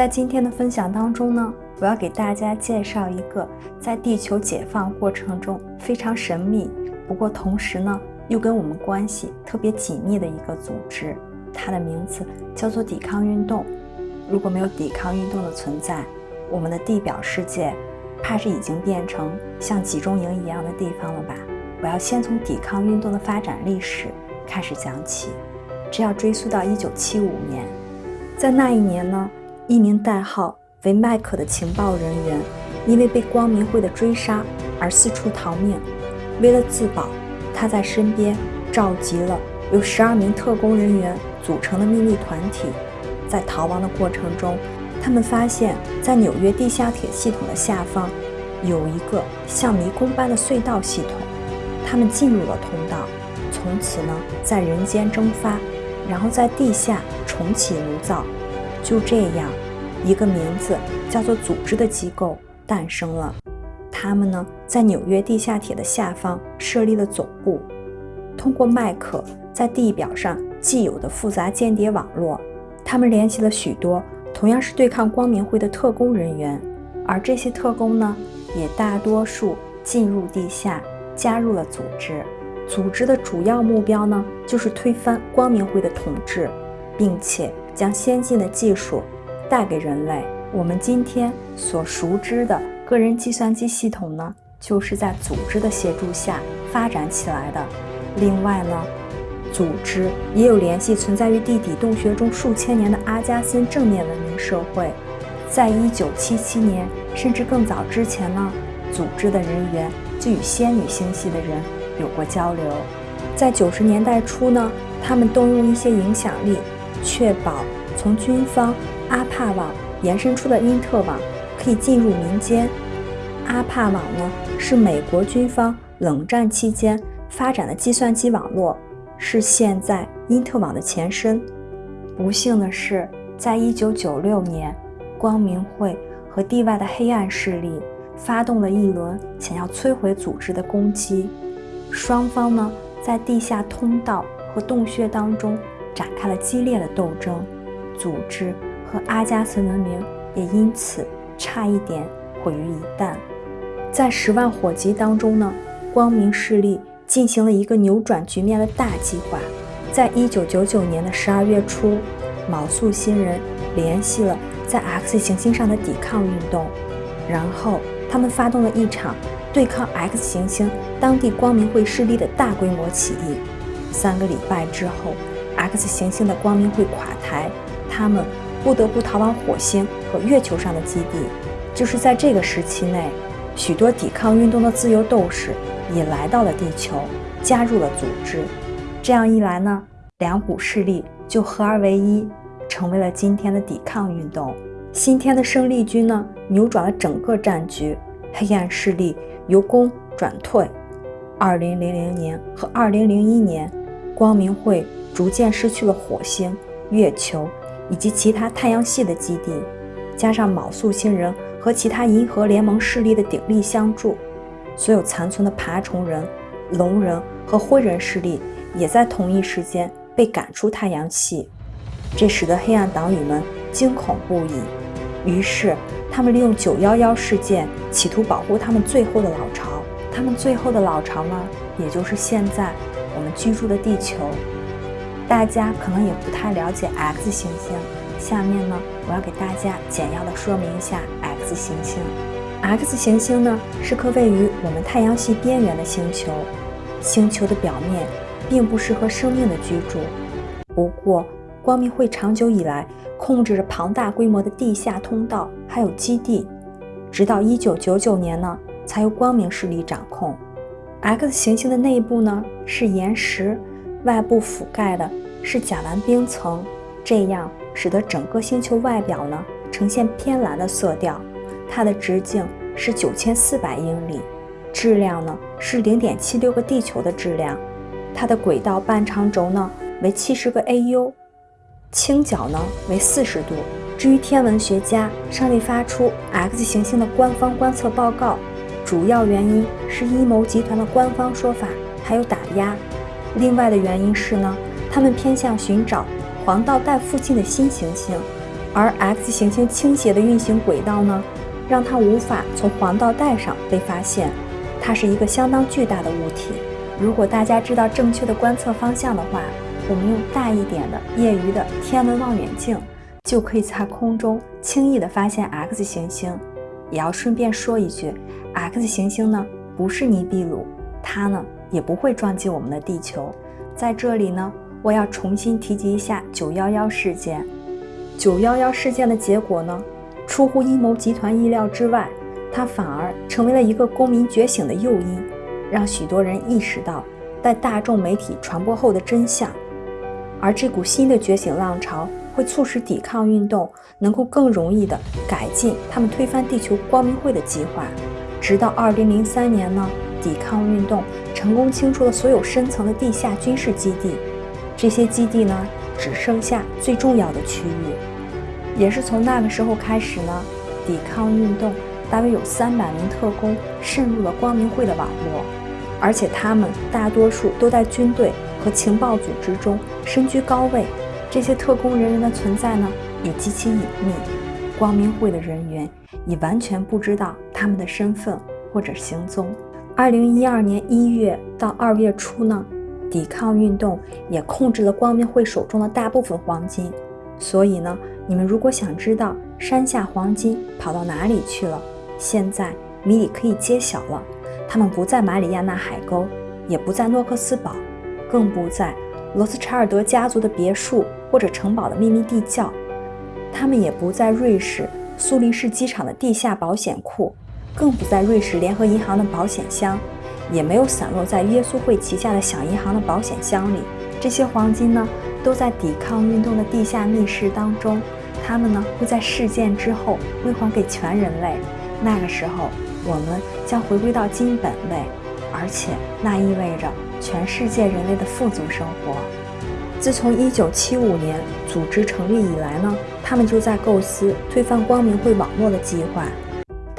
在今天的分享当中呢，我要给大家介绍一个在地球解放过程中非常神秘，不过同时呢又跟我们关系特别紧密的一个组织，它的名字叫做抵抗运动。如果没有抵抗运动的存在，我们的地表世界怕是已经变成像集中营一样的地方了吧？我要先从抵抗运动的发展历史开始讲起，这要追溯到一九七五年，在那一年呢。一名代号为麦克的情报人员，因为被光明会的追杀而四处逃命。为了自保，他在身边召集了由十二名特工人员组成的秘密团体。在逃亡的过程中，他们发现，在纽约地下铁系统的下方有一个像迷宫般的隧道系统。他们进入了通道，从此呢，在人间蒸发，然后在地下重启炉灶。就这样，一个名字叫做“组织”的机构诞生了。他们呢，在纽约地下铁的下方设立了总部。通过麦克在地表上既有的复杂间谍网络，他们联系了许多同样是对抗光明会的特工人员。而这些特工呢，也大多数进入地下，加入了组织。组织的主要目标呢，就是推翻光明会的统治，并且。将先进的技术带给人类。我们今天所熟知的个人计算机系统呢，就是在组织的协助下发展起来的。另外呢，组织也有联系存在于地底洞穴中数千年的阿加森正面文明社会。在一九七七年甚至更早之前呢，组织的人员就与仙女星系的人有过交流。在九十年代初呢，他们动用一些影响力。确保从军方阿帕网延伸出的因特网可以进入民间。阿帕网呢是美国军方冷战期间发展的计算机网络，是现在因特网的前身。不幸的是，在一九九六年，光明会和地外的黑暗势力发动了一轮想要摧毁组织的攻击。双方呢在地下通道和洞穴当中。展开了激烈的斗争，组织和阿加森文明也因此差一点毁于一旦。在十万火急当中呢，光明势力进行了一个扭转局面的大计划。在一九九九年的十二月初，卯宿星人联系了在 X 行星上的抵抗运动，然后他们发动了一场对抗 X 行星当地光明会势力的大规模起义。三个礼拜之后。X 行星的光明会垮台，他们不得不逃往火星和月球上的基地。就是在这个时期内，许多抵抗运动的自由斗士也来到了地球，加入了组织。这样一来呢，两股势力就合二为一，成为了今天的抵抗运动。新天的胜利军呢，扭转了整个战局，黑暗势力由攻转退。二零零零年和二零零一年，光明会。逐渐失去了火星、月球以及其他太阳系的基地，加上卯宿星人和其他银河联盟势力的鼎力相助，所有残存的爬虫人、龙人和灰人势力也在同一时间被赶出太阳系。这使得黑暗党羽们惊恐不已，于是他们利用九幺幺事件，企图保护他们最后的老巢。他们最后的老巢呢，也就是现在我们居住的地球。大家可能也不太了解 X 行星，下面呢，我要给大家简要的说明一下 X 行星。X 行星呢是颗位于我们太阳系边缘的星球，星球的表面并不适合生命的居住。不过，光明会长久以来控制着庞大规模的地下通道还有基地，直到1999年呢，才由光明势力掌控。X 行星的内部呢是岩石。外部覆盖的是甲烷冰层，这样使得整个星球外表呢呈现偏蓝的色调。它的直径是九千四百英里，质量呢是零点七六个地球的质量。它的轨道半长轴呢为七十个 AU，倾角呢为四十度。至于天文学家尚未发出 X 行星的官方观测报告，主要原因是阴谋集团的官方说法还有打压。另外的原因是呢，他们偏向寻找黄道带附近的新行星，而 X 行星倾斜的运行轨道呢，让它无法从黄道带上被发现。它是一个相当巨大的物体。如果大家知道正确的观测方向的话，我们用大一点的业余的天文望远镜，就可以在空中轻易的发现 X 行星。也要顺便说一句，X 行星呢不是尼比鲁，它呢也不会撞击我们的地球。在这里呢，我要重新提及一下九幺幺事件。九幺幺事件的结果呢，出乎阴谋集团意料之外，它反而成为了一个公民觉醒的诱因，让许多人意识到在大众媒体传播后的真相。而这股新的觉醒浪潮会促使抵抗运动能够更容易地改进他们推翻地球光明会的计划。直到二零零三年呢，抵抗运动成功清除了所有深层的地下军事基地，这些基地呢，只剩下最重要的区域。也是从那个时候开始呢，抵抗运动大约有三百名特工渗入了光明会的网络，而且他们大多数都在军队和情报组织中身居高位。这些特工人员的存在呢，也极其隐秘，光明会的人员也完全不知道他们的身份或者行踪。二零一二年一月到二月初呢，抵抗运动也控制了光明会手中的大部分黄金，所以呢。你们如果想知道山下黄金跑到哪里去了，现在谜底可以揭晓了。他们不在马里亚纳海沟，也不在诺克斯堡，更不在罗斯柴尔德家族的别墅或者城堡的秘密地窖。他们也不在瑞士苏黎世机场的地下保险库，更不在瑞士联合银行的保险箱，也没有散落在耶稣会旗下的小银行的保险箱里。这些黄金呢，都在抵抗运动的地下密室当中。他们呢会在事件之后归还给全人类，那个时候我们将回归到金本位，而且那意味着全世界人类的富足生活。自从1975年组织成立以来呢，他们就在构思推翻光明会网络的计划。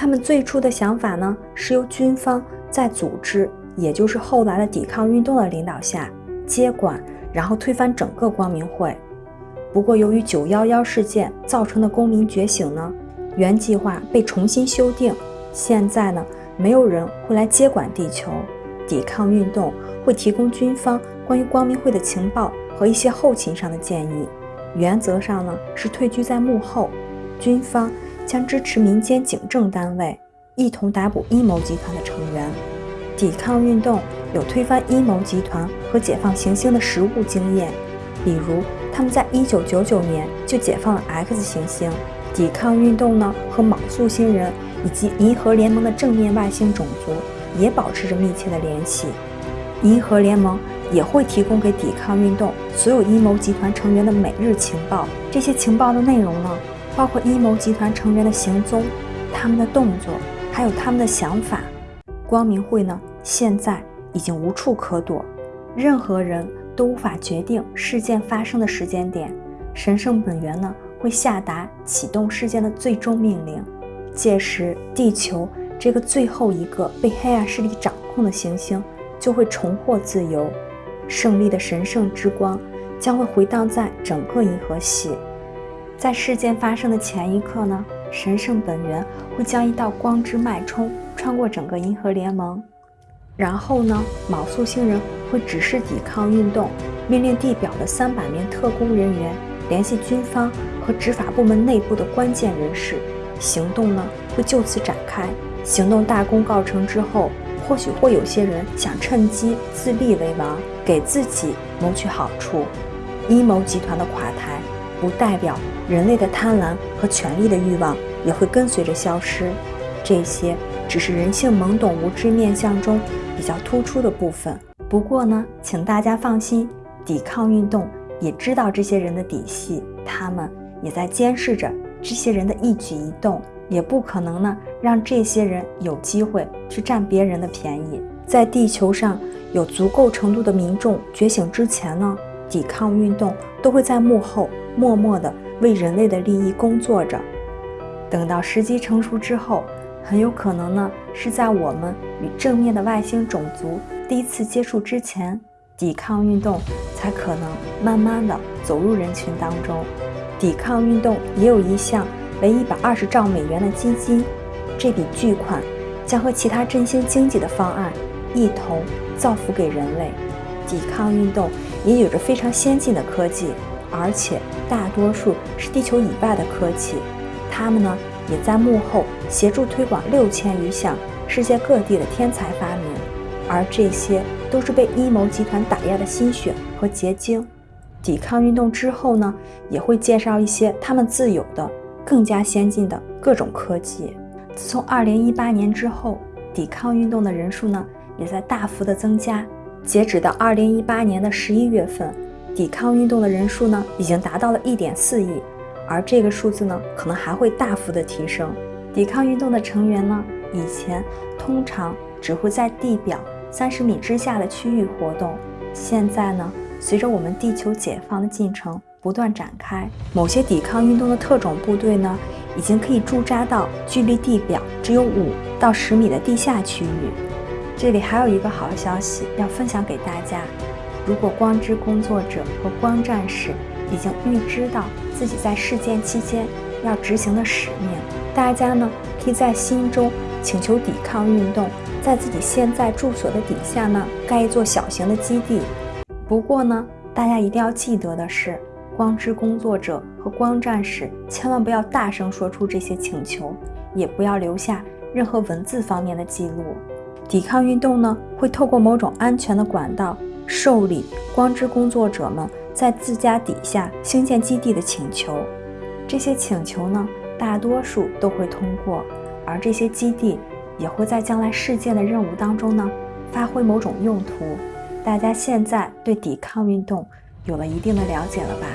他们最初的想法呢是由军方在组织，也就是后来的抵抗运动的领导下接管，然后推翻整个光明会。不过，由于九幺幺事件造成的公民觉醒呢，原计划被重新修订。现在呢，没有人会来接管地球，抵抗运动会提供军方关于光明会的情报和一些后勤上的建议。原则上呢，是退居在幕后，军方将支持民间警政单位，一同逮捕阴谋集团的成员。抵抗运动有推翻阴谋集团和解放行星的实务经验，比如。他们在一九九九年就解放了 X 行星，抵抗运动呢和莽宿星人以及银河联盟的正面外星种族也保持着密切的联系。银河联盟也会提供给抵抗运动所有阴谋集团成员的每日情报，这些情报的内容呢，包括阴谋集团成员的行踪、他们的动作，还有他们的想法。光明会呢，现在已经无处可躲，任何人。都无法决定事件发生的时间点，神圣本源呢会下达启动事件的最终命令，届时地球这个最后一个被黑暗势力掌控的行星就会重获自由，胜利的神圣之光将会回荡在整个银河系。在事件发生的前一刻呢，神圣本源会将一道光之脉冲穿过整个银河联盟。然后呢，卯宿星人会指示抵抗运动，命令地表的三百名特工人员联系军方和执法部门内部的关键人士，行动呢会就此展开。行动大功告成之后，或许会有些人想趁机自立为王，给自己谋取好处。阴谋集团的垮台，不代表人类的贪婪和权力的欲望也会跟随着消失。这些只是人性懵懂无知面相中。比较突出的部分。不过呢，请大家放心，抵抗运动也知道这些人的底细，他们也在监视着这些人的一举一动，也不可能呢让这些人有机会去占别人的便宜。在地球上有足够程度的民众觉醒之前呢，抵抗运动都会在幕后默默的为人类的利益工作着。等到时机成熟之后。很有可能呢，是在我们与正面的外星种族第一次接触之前，抵抗运动才可能慢慢的走入人群当中。抵抗运动也有一项为一百二十兆美元的基金，这笔巨款将和其他振兴经济的方案一同造福给人类。抵抗运动也有着非常先进的科技，而且大多数是地球以外的科技。他们呢，也在幕后协助推广六千余项世界各地的天才发明，而这些都是被阴谋集团打压的心血和结晶。抵抗运动之后呢，也会介绍一些他们自有的更加先进的各种科技。自从二零一八年之后，抵抗运动的人数呢，也在大幅的增加。截止到二零一八年的十一月份，抵抗运动的人数呢，已经达到了一点四亿，而这个数字呢，可能还会大幅的提升。抵抗运动的成员呢，以前通常只会在地表三十米之下的区域活动，现在呢，随着我们地球解放的进程不断展开，某些抵抗运动的特种部队呢，已经可以驻扎到距离地表只有五到十米的地下区域。这里还有一个好消息要分享给大家：如果光之工作者和光战士已经预知到自己在事件期间要执行的使命，大家呢可以在心中请求抵抗运动在自己现在住所的底下呢盖一座小型的基地。不过呢，大家一定要记得的是，光之工作者和光战士千万不要大声说出这些请求，也不要留下任何文字方面的记录。抵抗运动呢，会透过某种安全的管道受理光之工作者们在自家底下兴建基地的请求。这些请求呢，大多数都会通过，而这些基地也会在将来事件的任务当中呢，发挥某种用途。大家现在对抵抗运动有了一定的了解了吧？